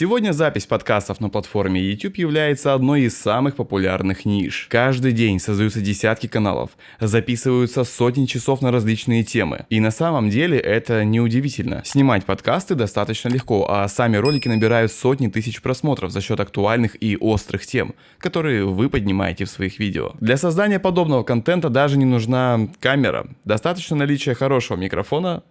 Сегодня запись подкастов на платформе YouTube является одной из самых популярных ниш. Каждый день создаются десятки каналов, записываются сотни часов на различные темы. И на самом деле это неудивительно. Снимать подкасты достаточно легко, а сами ролики набирают сотни тысяч просмотров за счет актуальных и острых тем, которые вы поднимаете в своих видео. Для создания подобного контента даже не нужна камера. Достаточно наличия хорошего микрофона,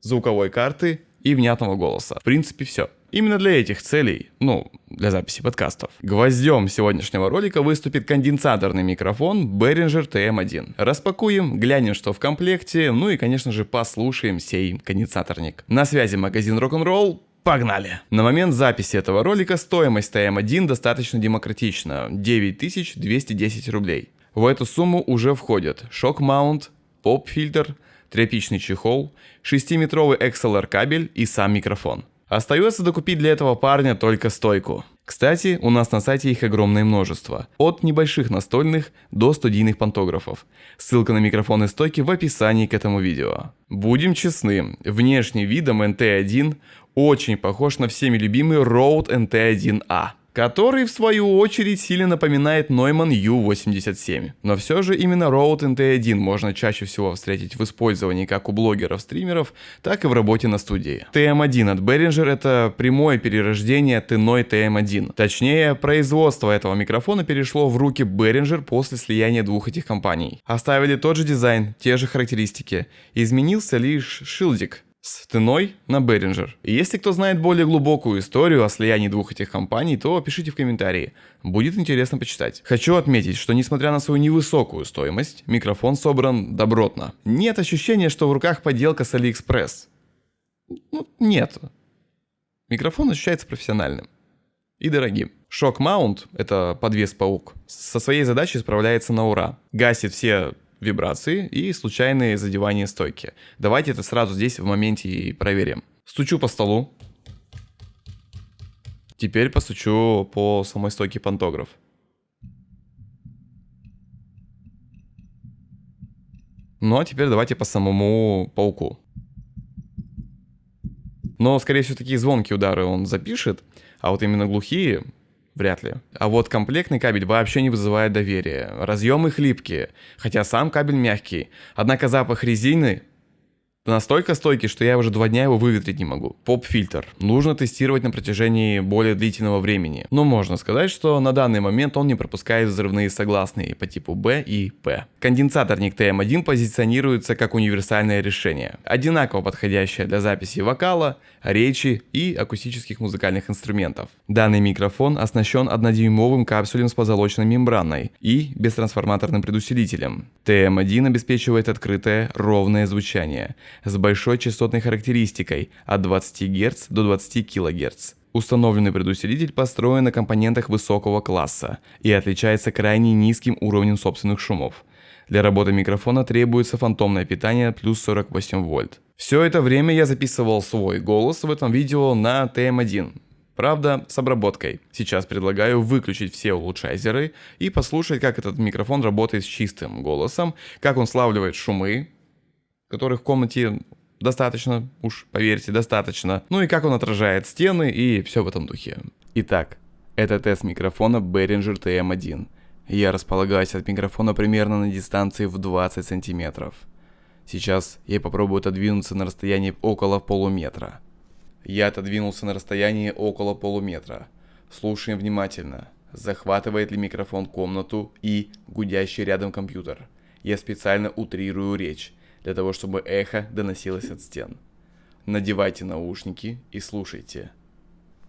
звуковой карты и внятного голоса. В принципе, все. Именно для этих целей, ну, для записи подкастов, гвоздем сегодняшнего ролика выступит конденсаторный микрофон Behringer TM1. Распакуем, глянем, что в комплекте, ну и, конечно же, послушаем сей конденсаторник. На связи магазин Rock'n'Roll, Погнали! На момент записи этого ролика стоимость TM1 достаточно демократична – 9210 рублей. В эту сумму уже входят шок-маунт, поп-фильтр, тряпичный чехол, 6-метровый XLR кабель и сам микрофон. Остается докупить для этого парня только стойку. Кстати, у нас на сайте их огромное множество. От небольших настольных до студийных пантографов. Ссылка на микрофон и стойки в описании к этому видео. Будем честны, внешний видом NT1 очень похож на всеми любимый Rode NT1A который в свою очередь сильно напоминает Neumann U87. Но все же именно Rode NT1 можно чаще всего встретить в использовании как у блогеров-стримеров, так и в работе на студии. TM1 от Behringer это прямое перерождение Teной TM1. Точнее, производство этого микрофона перешло в руки Behringer после слияния двух этих компаний. Оставили тот же дизайн, те же характеристики. Изменился лишь шилдик, с Теной на Беринджер. И если кто знает более глубокую историю о слиянии двух этих компаний, то пишите в комментарии. Будет интересно почитать. Хочу отметить, что несмотря на свою невысокую стоимость, микрофон собран добротно. Нет ощущения, что в руках поделка с AliExpress. Ну, нет. Микрофон ощущается профессиональным и дорогим. Шок Маунт, это подвес-паук, со своей задачей справляется на ура. Гасит все вибрации и случайные задевания стойки. Давайте это сразу здесь в моменте и проверим. Стучу по столу. Теперь постучу по самой стойке пантограф. Ну а теперь давайте по самому пауку. Но, скорее всего, такие звонкие удары он запишет, а вот именно глухие Вряд ли. А вот комплектный кабель вообще не вызывает доверия. Разъемы хлипкие, хотя сам кабель мягкий. Однако запах резины настолько стойкий, что я уже два дня его выветрить не могу. Поп-фильтр. Нужно тестировать на протяжении более длительного времени. Но можно сказать, что на данный момент он не пропускает взрывные согласные по типу B и P. Конденсаторник TM1 позиционируется как универсальное решение, одинаково подходящее для записи вокала, речи и акустических музыкальных инструментов. Данный микрофон оснащен 1-дюймовым капсулем с позолоченной мембраной и бестрансформаторным предусилителем. TM1 обеспечивает открытое, ровное звучание с большой частотной характеристикой от 20 Гц до 20 кГц. Установленный предусилитель построен на компонентах высокого класса и отличается крайне низким уровнем собственных шумов. Для работы микрофона требуется фантомное питание плюс 48 вольт. Все это время я записывал свой голос в этом видео на TM1. Правда, с обработкой. Сейчас предлагаю выключить все улучшайзеры и послушать, как этот микрофон работает с чистым голосом, как он славливает шумы, которых в комнате достаточно, уж поверьте, достаточно. Ну и как он отражает стены и все в этом духе. Итак, это тест микрофона Behringer TM1. Я располагаюсь от микрофона примерно на дистанции в 20 сантиметров. Сейчас я попробую отодвинуться на расстоянии около полуметра. Я отодвинулся на расстоянии около полуметра. Слушаем внимательно. Захватывает ли микрофон комнату и гудящий рядом компьютер. Я специально утрирую речь для того, чтобы эхо доносилось от стен. Надевайте наушники и слушайте.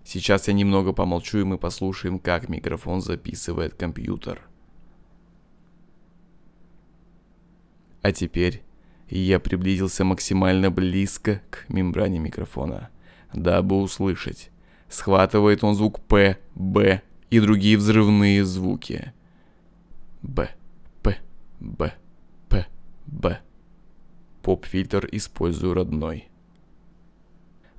Сейчас я немного помолчу, и мы послушаем, как микрофон записывает компьютер. А теперь я приблизился максимально близко к мембране микрофона, дабы услышать, схватывает он звук П, Б и другие взрывные звуки. Б, П, Б. Поп-фильтр использую родной.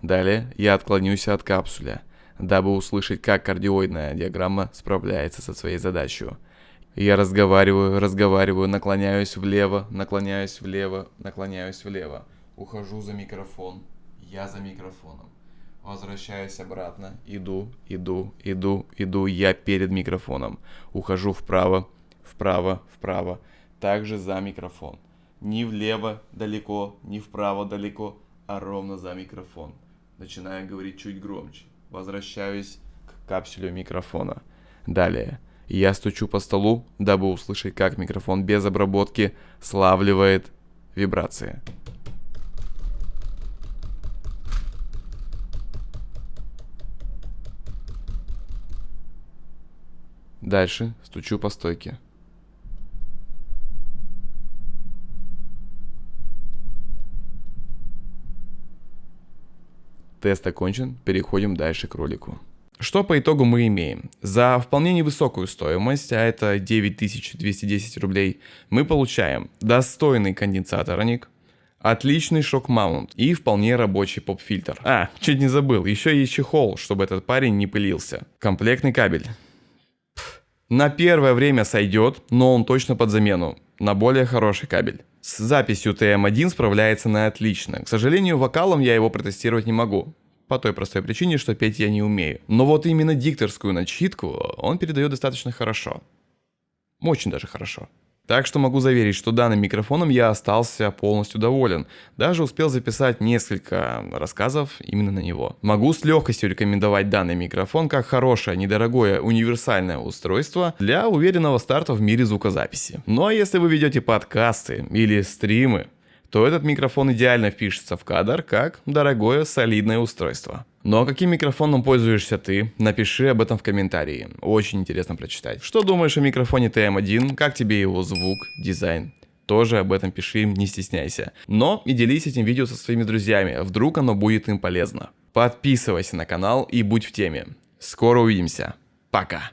Далее я отклонюсь от капсуля, дабы услышать, как кардиоидная диаграмма справляется со своей задачей. Я разговариваю, разговариваю, наклоняюсь влево, наклоняюсь влево, наклоняюсь влево. Ухожу за микрофон. Я за микрофоном. Возвращаюсь обратно. Иду, иду, иду, иду. Я перед микрофоном. Ухожу вправо, вправо, вправо. Также за микрофон. Ни влево далеко, ни вправо далеко, а ровно за микрофон. Начинаю говорить чуть громче. Возвращаюсь к капсуле микрофона. Далее. Я стучу по столу, дабы услышать, как микрофон без обработки славливает вибрации. Дальше стучу по стойке. Тест окончен, переходим дальше к ролику. Что по итогу мы имеем? За вполне невысокую стоимость, а это 9210 рублей, мы получаем достойный конденсаторник, отличный шок-маунт и вполне рабочий поп-фильтр. А, чуть не забыл, еще и чехол, чтобы этот парень не пылился. Комплектный кабель. На первое время сойдет, но он точно под замену, на более хороший кабель. С записью TM1 справляется на отлично. К сожалению, вокалом я его протестировать не могу. По той простой причине, что петь я не умею. Но вот именно дикторскую начитку он передает достаточно хорошо. Очень даже хорошо. Так что могу заверить, что данным микрофоном я остался полностью доволен. Даже успел записать несколько рассказов именно на него. Могу с легкостью рекомендовать данный микрофон как хорошее, недорогое, универсальное устройство для уверенного старта в мире звукозаписи. Ну а если вы ведете подкасты или стримы, то этот микрофон идеально впишется в кадр как дорогое солидное устройство. Ну а каким микрофоном пользуешься ты? Напиши об этом в комментарии. Очень интересно прочитать. Что думаешь о микрофоне TM1? Как тебе его звук, дизайн? Тоже об этом пиши, не стесняйся. Но и делись этим видео со своими друзьями, вдруг оно будет им полезно. Подписывайся на канал и будь в теме. Скоро увидимся. Пока.